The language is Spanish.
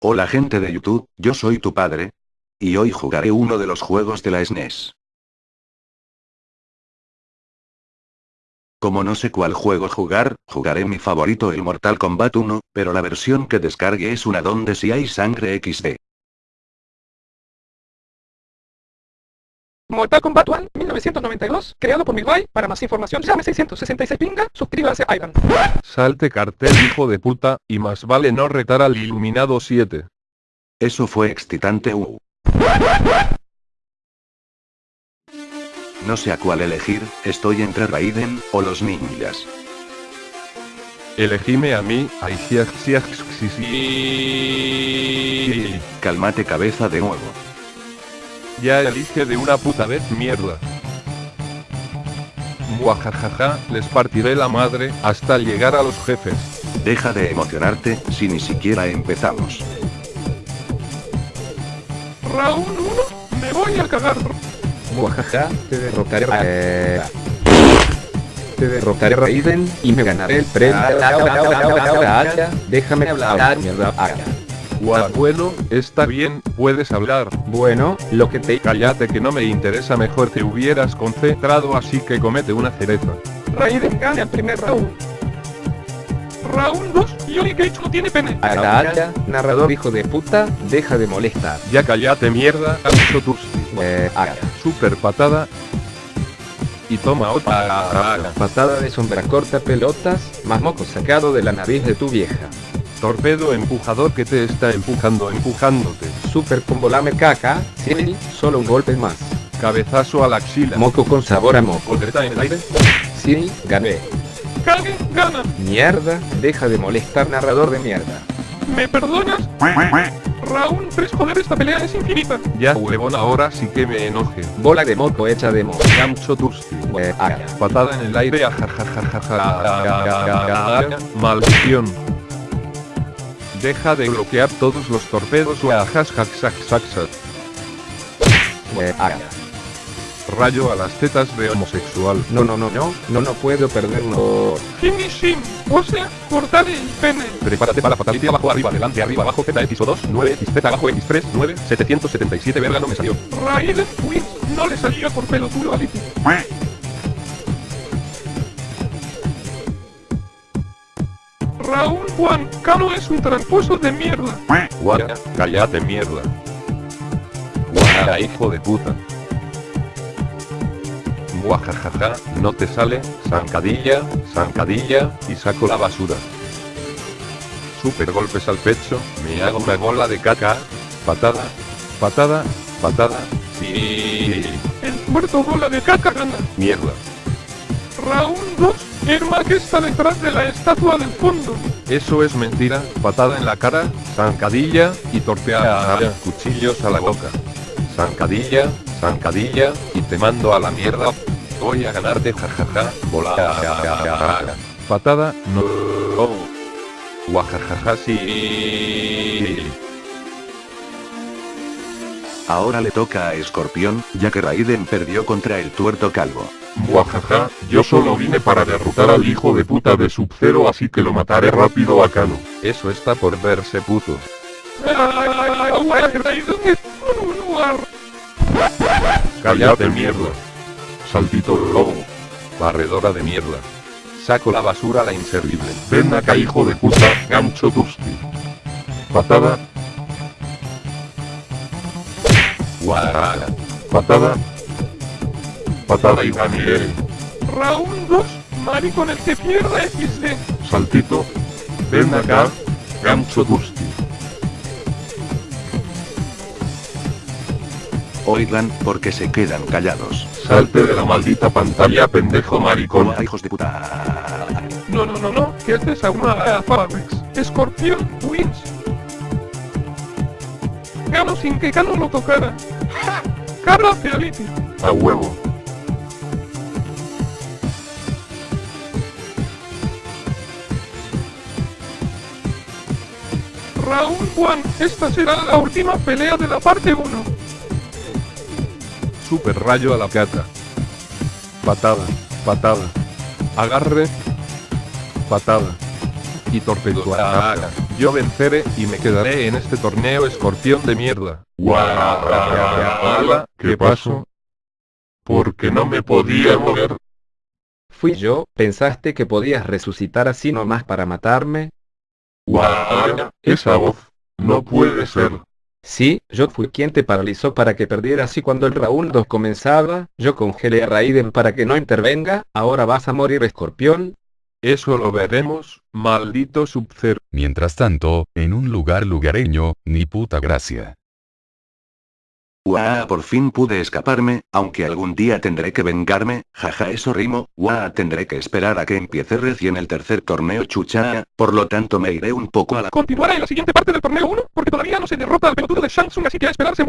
Hola gente de YouTube, yo soy tu padre. Y hoy jugaré uno de los juegos de la SNES. Como no sé cuál juego jugar, jugaré mi favorito el Mortal Kombat 1, pero la versión que descargue es una donde si hay sangre XD. Mortal Kombat 1, 1992, creado por Milway. Para más información llame 666 pinga, suscríbase a Ivan. Salte cartel hijo de puta, y más vale no retar al iluminado 7. Eso fue excitante uh. No sé a cuál elegir, estoy entre Raiden, o los ninjas. Elegime a mí, ay. Calmate cabeza de nuevo. Ya elige de una puta vez mierda. Muajajaja, les partiré la madre, hasta llegar a los jefes. Deja de emocionarte, si ni siquiera empezamos. Round 1, me voy a cagar. Muajaja, te derrotaré. Eh, te derrotaré Raiden y me ganaré el premio. Déjame hablar, mierda. Gua- bueno, está bien, puedes hablar. Bueno, lo que te... Cállate que no me interesa mejor te hubieras concentrado así que comete una cereza. Raiden gana el primer round. Round 2, Johnny Cage no tiene pene. Agacha, narrador hijo de puta, deja de molestar. Ya cállate mierda, Ancho tus Eh, aga. super patada. Y toma otra. Patada de sombra corta pelotas, más moco sacado de la nariz de tu vieja. Torpedo empujador que te está empujando empujándote. Super combo lame caca, sí, solo un golpe más. Cabezazo a la axila. Moco con sabor a moco. Voltereta en el aire. Sí, gané. Kage gana. Mierda, deja de molestar narrador de mierda. ¿Me perdonas? Round 3, joder, esta pelea es infinita. Ya huevón ahora sí que me enoje. Bola de moco hecha de moco. Gancho Tusti. Eh. Patada en el aire. Maldición. Deja de bloquear todos los torpedos o. Rayo a las tetas de homosexual. No, no, no, no, no, no puedo perderlo. Finishing, o sea, cortarle el pene. Prepárate para la fatality abajo, arriba, adelante, arriba, abajo, ZX o 2, 9, XZ abajo, X3, 9, 777 verga no me salió. Raiden wins, no le salió por pelotudo a Round 1, Kano es un tramposo de mierda. Guara, cállate mierda. Guara, hijo de puta. Muajajaja, no te sale, zancadilla, zancadilla, y saco la basura. Super golpes al pecho, me hago una bola de caca, patada, patada, patada, sí, El muerto bola de caca gana. mierda. Round 2, Ermac está detrás de la estatua del fondo. Eso es mentira, patada en la cara, zancadilla, y torpea cuchillos a la boca. Zancadilla, zancadilla, y te mando a la mierda. Voy a ganarte jajaja, bola. Patada, no. Oh. Guajajaja, sí. Ahora le toca a Escorpión, ya que Raiden perdió contra el tuerto calvo. Muajaja, yo solo vine para derrotar al hijo de puta de Sub-Zero así que lo mataré rápido a Kano. Eso está por verse puto. Cállate mierda. Saltito robo. Barredora de mierda. Saco la basura a la inservible. Ven acá hijo de puta, gancho tusti. Patada, Guajaja. patada. Patada y gané. Round 2, maricón el que pierda XD. Saltito. Ven acá, gancho tusti. Oigan, porque se quedan callados. Salte de la maldita pantalla pendejo maricón. Hola hijos de puta. No, no, no, no, que este es a una a Fabex. Escorpión wins. Gano sin que Kano lo tocara. ¡Ja! Cabra reality. A huevo. Round 1, esta será la última pelea de la parte 1. Super rayo a la cata. Patada, patada. Agarre. Patada. Y torpedo. Yo venceré y me quedaré en este torneo escorpión de mierda. Guau, ¿qué pasó? Porque no me podía mover. Fui yo, ¿pensaste que podías resucitar así nomás para matarme? Guau, esa voz. No puede ser. Sí, yo fui quien te paralizó para que perdieras y cuando el round 2 comenzaba, yo congelé a Raiden para que no intervenga, ahora vas a morir escorpión. Eso lo veremos, maldito Sub-Zero. Mientras tanto, en un lugar lugareño, ni puta gracia. Guau, por fin pude escaparme, aunque algún día tendré que vengarme, jaja eso rimo, guau, tendré que esperar a que empiece recién el tercer torneo chucha, por lo tanto me iré un poco a la... Continuará en la siguiente parte del torneo 1, porque todavía no se derrota al pelotudo de Shang Tsung así que a esperarse en